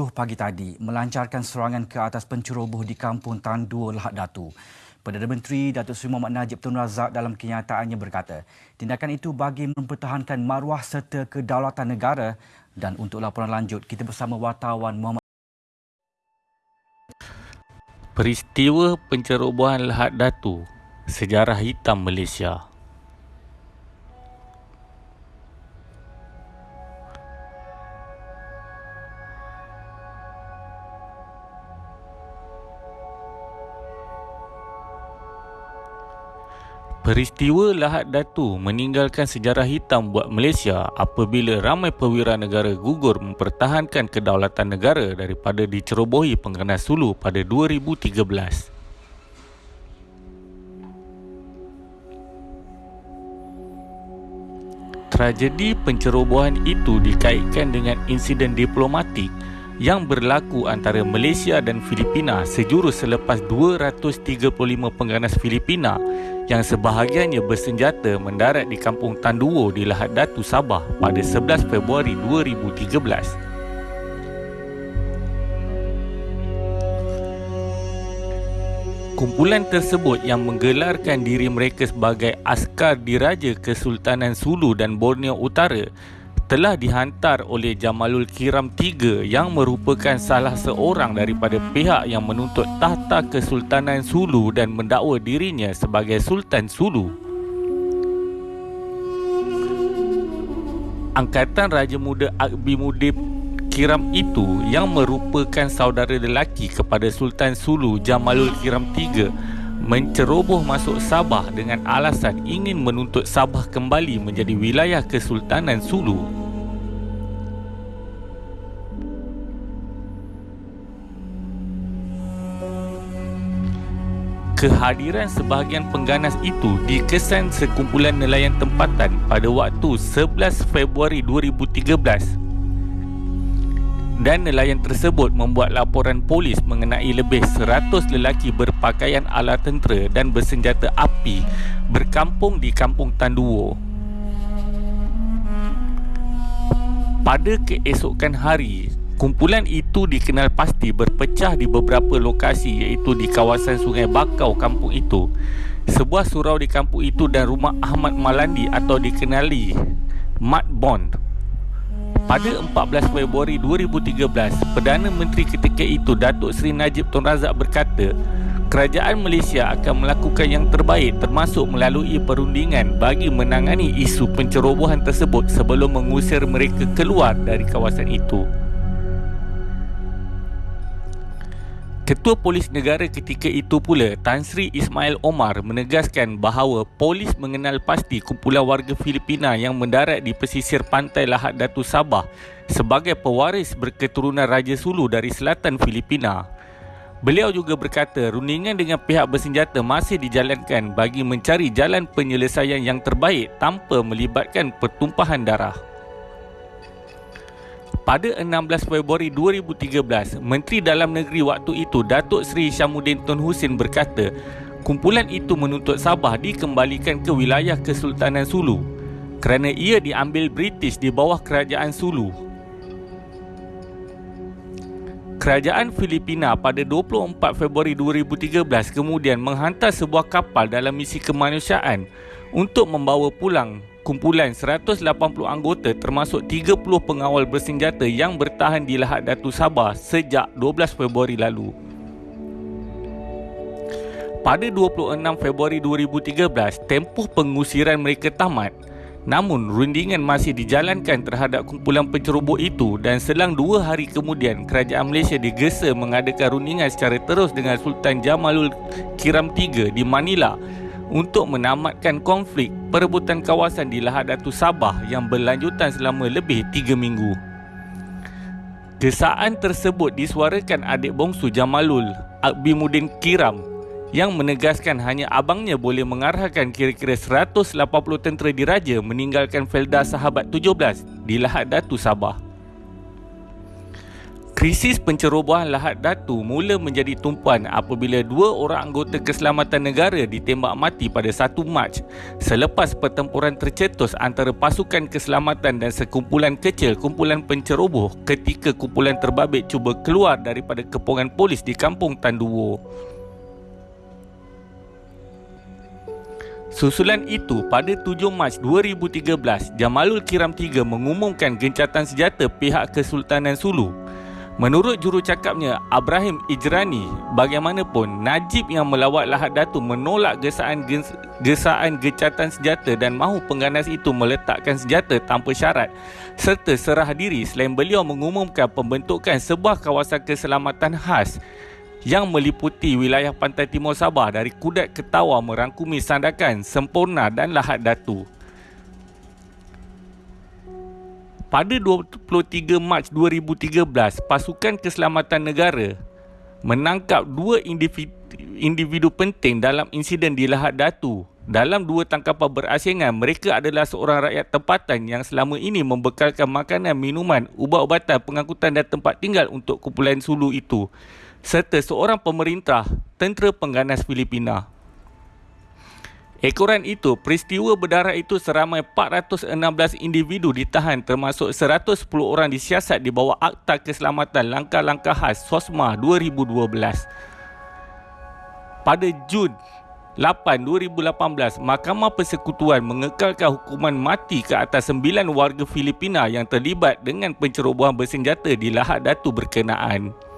7 pagi tadi melancarkan serangan ke atas penceroboh di kampung Tan Dua Lahad Datu. Perdana Menteri Datuk Seri Muhammad Najib Tun Razak dalam kenyataannya berkata, tindakan itu bagi mempertahankan maruah serta kedaulatan negara dan untuk laporan lanjut kita bersama wartawan Muhammad Peristiwa pencerobohan Lahad Datu, sejarah hitam Malaysia. Peristiwa Lahad Datu meninggalkan sejarah hitam buat Malaysia apabila ramai perwira negara gugur mempertahankan kedaulatan negara daripada dicerobohi pengganas Sulu pada 2013. Tragedi pencerobohan itu dikaitkan dengan insiden diplomatik yang berlaku antara Malaysia dan Filipina sejurus selepas 235 pengganas Filipina yang sebahagiannya bersenjata mendarat di kampung Tanduo di Lahad Datu Sabah pada 11 Februari 2013. Kumpulan tersebut yang menggelarkan diri mereka sebagai askar diraja Kesultanan Sulu dan Borneo Utara telah dihantar oleh Jamalul Kiram III yang merupakan salah seorang daripada pihak yang menuntut tahta Kesultanan Sulu dan mendakwa dirinya sebagai Sultan Sulu. Angkatan Raja Muda Akbi Mudib Kiram itu yang merupakan saudara lelaki kepada Sultan Sulu Jamalul Kiram III menceroboh masuk Sabah dengan alasan ingin menuntut Sabah kembali menjadi wilayah Kesultanan Sulu. Kehadiran sebahagian pengganas itu dikesan sekumpulan nelayan tempatan pada waktu 11 Februari 2013 dan nelayan tersebut membuat laporan polis mengenai lebih 100 lelaki berpakaian ala tentera dan bersenjata api berkampung di kampung Tanduo. Pada keesokan hari, Kumpulan itu dikenal pasti berpecah di beberapa lokasi iaitu di kawasan Sungai Bakau kampung itu. Sebuah surau di kampung itu dan rumah Ahmad Malandi atau dikenali Mat Bond. Pada 14 Februari 2013, Perdana Menteri ketika itu Datuk Seri Najib Tun Razak berkata, Kerajaan Malaysia akan melakukan yang terbaik termasuk melalui perundingan bagi menangani isu pencerobohan tersebut sebelum mengusir mereka keluar dari kawasan itu. Ketua Polis Negara ketika itu pula, Tan Sri Ismail Omar menegaskan bahawa polis mengenal pasti kumpulan warga Filipina yang mendarat di pesisir pantai Lahad Datu Sabah sebagai pewaris berketurunan Raja Sulu dari selatan Filipina. Beliau juga berkata rundingan dengan pihak bersenjata masih dijalankan bagi mencari jalan penyelesaian yang terbaik tanpa melibatkan pertumpahan darah. Pada 16 Februari 2013, Menteri Dalam Negeri waktu itu Datuk Seri Syamuddin Tun Husin berkata, kumpulan itu menuntut Sabah dikembalikan ke wilayah Kesultanan Sulu kerana ia diambil British di bawah kerajaan Sulu. Kerajaan Filipina pada 24 Februari 2013 kemudian menghantar sebuah kapal dalam misi kemanusiaan untuk membawa pulang kumpulan 180 anggota termasuk 30 pengawal bersenjata yang bertahan di Lahad Datu Sabah sejak 12 Februari lalu. Pada 26 Februari 2013, tempoh pengusiran mereka tamat. Namun, rundingan masih dijalankan terhadap kumpulan penceroboh itu dan selang dua hari kemudian, Kerajaan Malaysia digesa mengadakan rundingan secara terus dengan Sultan Jamalul Kiram III di Manila untuk menamatkan konflik perebutan kawasan di Lahad Datu Sabah yang berlanjutan selama lebih 3 minggu. Kesaan tersebut disuarakan adik bongsu Jamalul, Akbimuddin Kiram yang menegaskan hanya abangnya boleh mengarahkan kira-kira 180 tentera diraja meninggalkan Felda Sahabat 17 di Lahad Datu Sabah. Krisis pencerobohan Lahad Datu mula menjadi tumpuan apabila dua orang anggota keselamatan negara ditembak mati pada 1 Mac selepas pertempuran tercetus antara pasukan keselamatan dan sekumpulan kecil kumpulan penceroboh ketika kumpulan terbabit cuba keluar daripada kepungan polis di kampung Tanduwo. Susulan itu, pada 7 Mac 2013, Jamalul Kiram III mengumumkan gencatan senjata pihak Kesultanan Sulu. Menurut jurucakapnya Abraham Ijrani, bagaimanapun Najib yang melawat Lahad Datu menolak gesaan gesaan gecatan senjata dan mahu pengganas itu meletakkan senjata tanpa syarat serta serah diri selain beliau mengumumkan pembentukan sebuah kawasan keselamatan khas yang meliputi wilayah pantai timur Sabah dari Kudat ke Tawa merangkumi Sandakan, Sempurna dan Lahad Datu. Pada 23 Mac 2013, pasukan keselamatan negara menangkap dua individu, individu penting dalam insiden di Lahad Datu. Dalam dua tangkapan berasingan, mereka adalah seorang rakyat tempatan yang selama ini membekalkan makanan, minuman, ubat-ubatan, pengangkutan dan tempat tinggal untuk kumpulan Sulu itu serta seorang pemerintah tentera pengganas Filipina. Ekoran itu, peristiwa berdarah itu seramai 416 individu ditahan termasuk 110 orang disiasat di bawah Akta Keselamatan Langkah-Langkah Khas SOSMA 2012. Pada Jun 8, 2018, Mahkamah Persekutuan mengekalkan hukuman mati ke atas 9 warga Filipina yang terlibat dengan pencerobohan bersenjata di Lahad Datu berkenaan.